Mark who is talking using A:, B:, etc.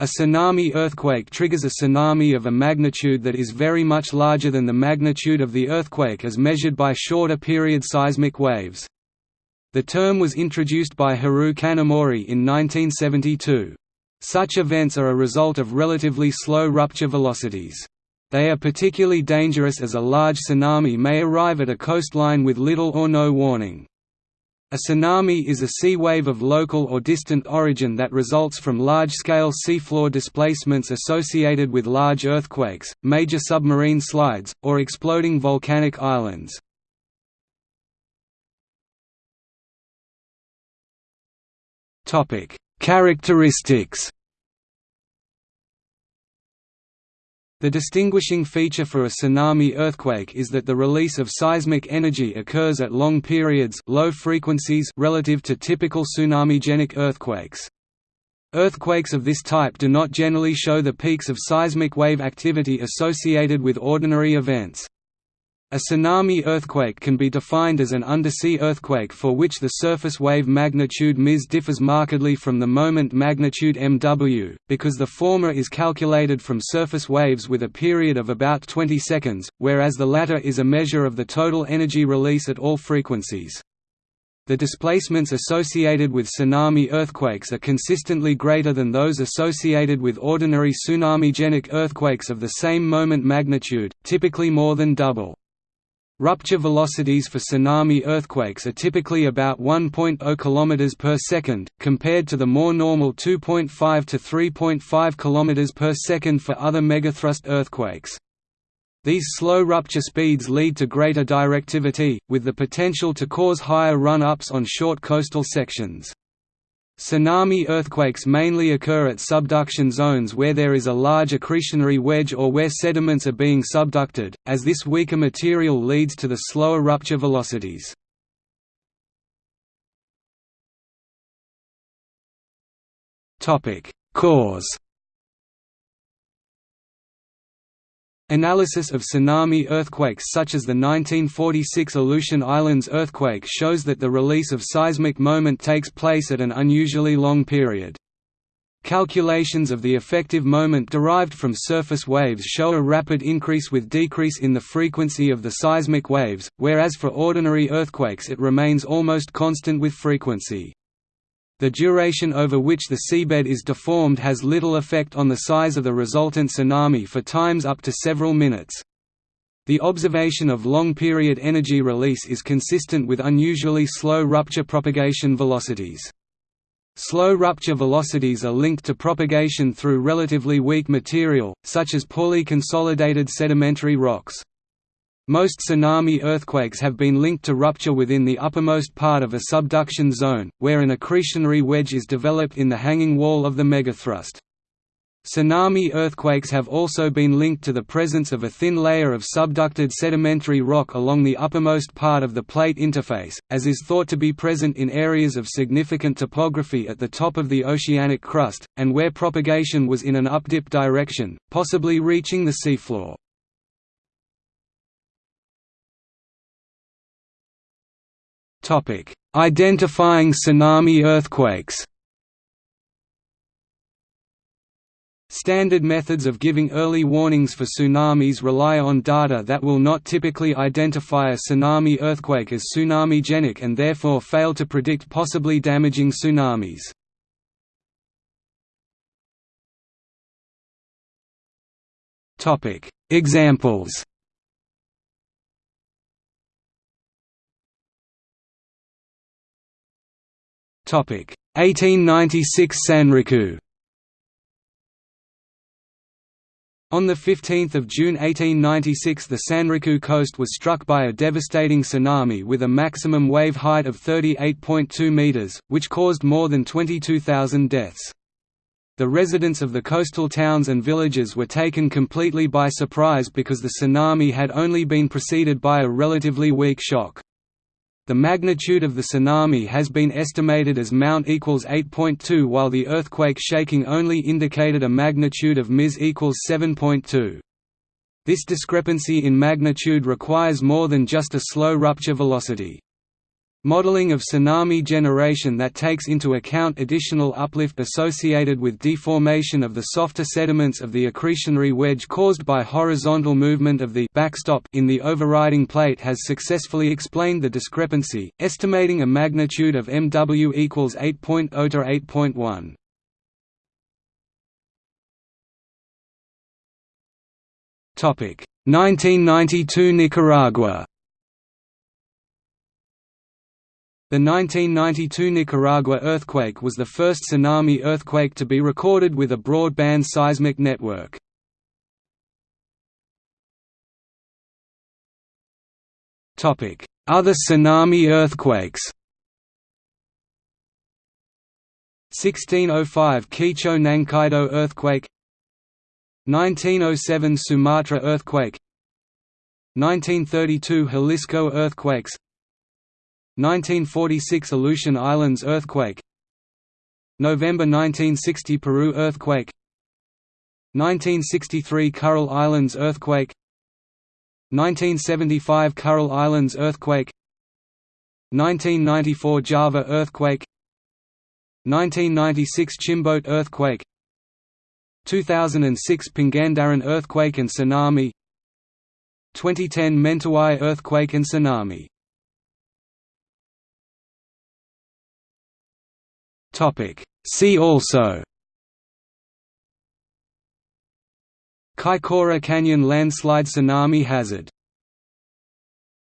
A: A tsunami earthquake triggers a tsunami of a magnitude that is very much larger than the magnitude of the earthquake as measured by shorter period seismic waves. The term was introduced by Hiroo Kanamori in 1972. Such events are a result of relatively slow rupture velocities. They are particularly dangerous as a large tsunami may arrive at a coastline with little or no warning. A tsunami is a sea wave of local or distant origin that results from large-scale seafloor displacements associated with large earthquakes, major submarine slides, or exploding volcanic islands. Characteristics The distinguishing feature for a tsunami earthquake is that the release of seismic energy occurs at long periods low frequencies relative to typical tsunami-genic earthquakes. Earthquakes of this type do not generally show the peaks of seismic wave activity associated with ordinary events. A tsunami earthquake can be defined as an undersea earthquake for which the surface wave magnitude ms differs markedly from the moment magnitude mw, because the former is calculated from surface waves with a period of about 20 seconds, whereas the latter is a measure of the total energy release at all frequencies. The displacements associated with tsunami earthquakes are consistently greater than those associated with ordinary tsunami-genic earthquakes of the same moment magnitude, typically more than double. Rupture velocities for tsunami earthquakes are typically about 1.0 km per second, compared to the more normal 2.5 to 3.5 km per second for other megathrust earthquakes. These slow rupture speeds lead to greater directivity, with the potential to cause higher run-ups on short coastal sections. Tsunami earthquakes mainly occur at subduction zones where there is a large accretionary wedge or where sediments are being subducted, as this weaker material leads to the slower rupture velocities. Cause Analysis of tsunami earthquakes such as the 1946 Aleutian Islands earthquake shows that the release of seismic moment takes place at an unusually long period. Calculations of the effective moment derived from surface waves show a rapid increase with decrease in the frequency of the seismic waves, whereas for ordinary earthquakes it remains almost constant with frequency. The duration over which the seabed is deformed has little effect on the size of the resultant tsunami for times up to several minutes. The observation of long-period energy release is consistent with unusually slow rupture propagation velocities. Slow rupture velocities are linked to propagation through relatively weak material, such as poorly consolidated sedimentary rocks. Most tsunami earthquakes have been linked to rupture within the uppermost part of a subduction zone, where an accretionary wedge is developed in the hanging wall of the megathrust. Tsunami earthquakes have also been linked to the presence of a thin layer of subducted sedimentary rock along the uppermost part of the plate interface, as is thought to be present in areas of significant topography at the top of the oceanic crust, and where propagation was in an updip direction, possibly reaching the seafloor. Identifying tsunami earthquakes Standard methods of giving early warnings for tsunamis rely on data that will not typically identify a tsunami earthquake as tsunami-genic and therefore fail to predict possibly damaging tsunamis. Examples Topic 1896 Sanriku On 15 June 1896 the Sanriku coast was struck by a devastating tsunami with a maximum wave height of 38.2 meters, which caused more than 22,000 deaths. The residents of the coastal towns and villages were taken completely by surprise because the tsunami had only been preceded by a relatively weak shock. The magnitude of the tsunami has been estimated as Mt equals 8.2 while the earthquake shaking only indicated a magnitude of Ms equals 7.2. This discrepancy in magnitude requires more than just a slow rupture velocity. Modeling of tsunami generation that takes into account additional uplift associated with deformation of the softer sediments of the accretionary wedge caused by horizontal movement of the backstop in the overriding plate has successfully explained the discrepancy, estimating a magnitude of MW equals 8.0 to 8.1. Topic 1992 Nicaragua The 1992 Nicaragua earthquake was the first tsunami earthquake to be recorded with a broadband seismic network. Other tsunami earthquakes. 1605 Keicho Nankaido earthquake. 1907 Sumatra earthquake. 1932 Jalisco earthquakes 1946 Aleutian Islands earthquake. November 1960 Peru earthquake. 1963 Kuril Islands earthquake. 1975 Kuril Islands earthquake. 1994 Java earthquake. 1996 Chimbote earthquake. 2006 Pangandaran earthquake and tsunami. 2010 Mentawai earthquake and tsunami See also Kaikoura Canyon landslide tsunami hazard